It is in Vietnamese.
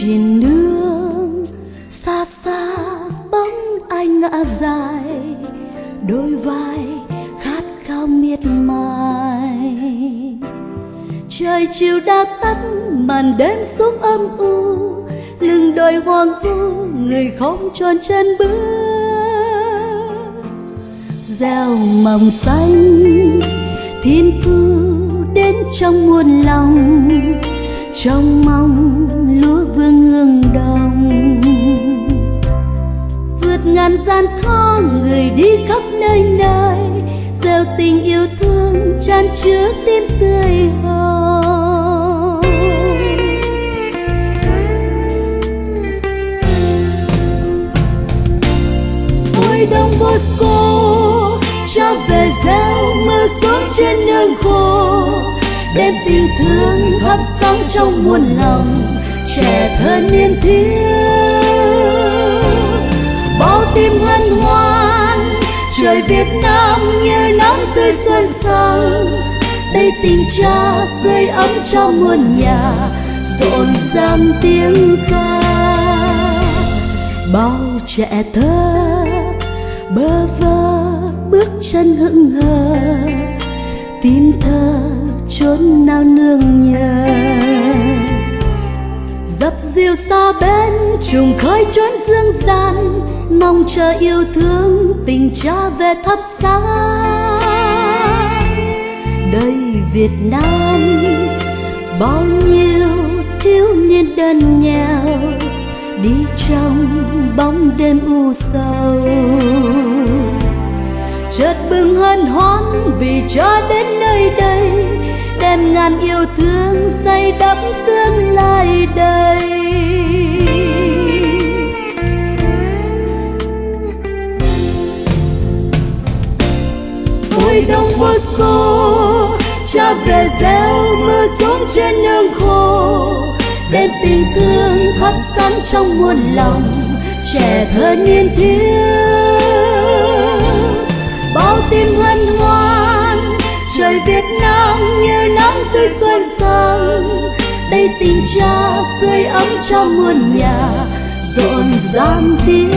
trên đường. Xa xa bóng anh ngã dài, đôi vai khát khao miệt mài. Trời chiều đã tắt, màn đêm xuống âm u, lưng đôi hoang vu, người không tròn chân bước. Gieo mầm xanh, thiên cứu đến trong muôn lòng, trong mong đi khắp nơi nơi, gieo tình yêu thương tràn chứa tim tươi hồng ôi, đông bosco, cho về gieo mưa xuống trên nương khô, đem tình thương thắp sáng trong muôn lòng, trẻ thơ niên thiếu. Việt Nam như nắng tươi xuân sang. Đây tình cha sưởi ấm cho muôn nhà, rộn ràng tiếng ca. Bao trẻ thơ bơ vơ bước chân hững hờ tim thơ chốn nào nương nhờ. Dập dìu xa bên, trùng khơi chốn dương gian mong chờ yêu thương, tình cha về thắp sáng. Đây Việt Nam, bao nhiêu thiếu niên đơn nghèo đi trong bóng đêm u sầu. Chợt bừng hân hoan vì cha đến nơi đây, đem ngàn yêu thương xây đắp ôi đông Moscow, cha về gieo mưa xuống trên nương khô. Đem tình thương thắp sáng trong muôn lòng, trẻ thơ niên thiếu. Bao tim hân hoan, trời Việt Nam như nắng tươi xuân sang. Đây tình cha sưởi ấm cho muôn nhà, rộn ràng tiếng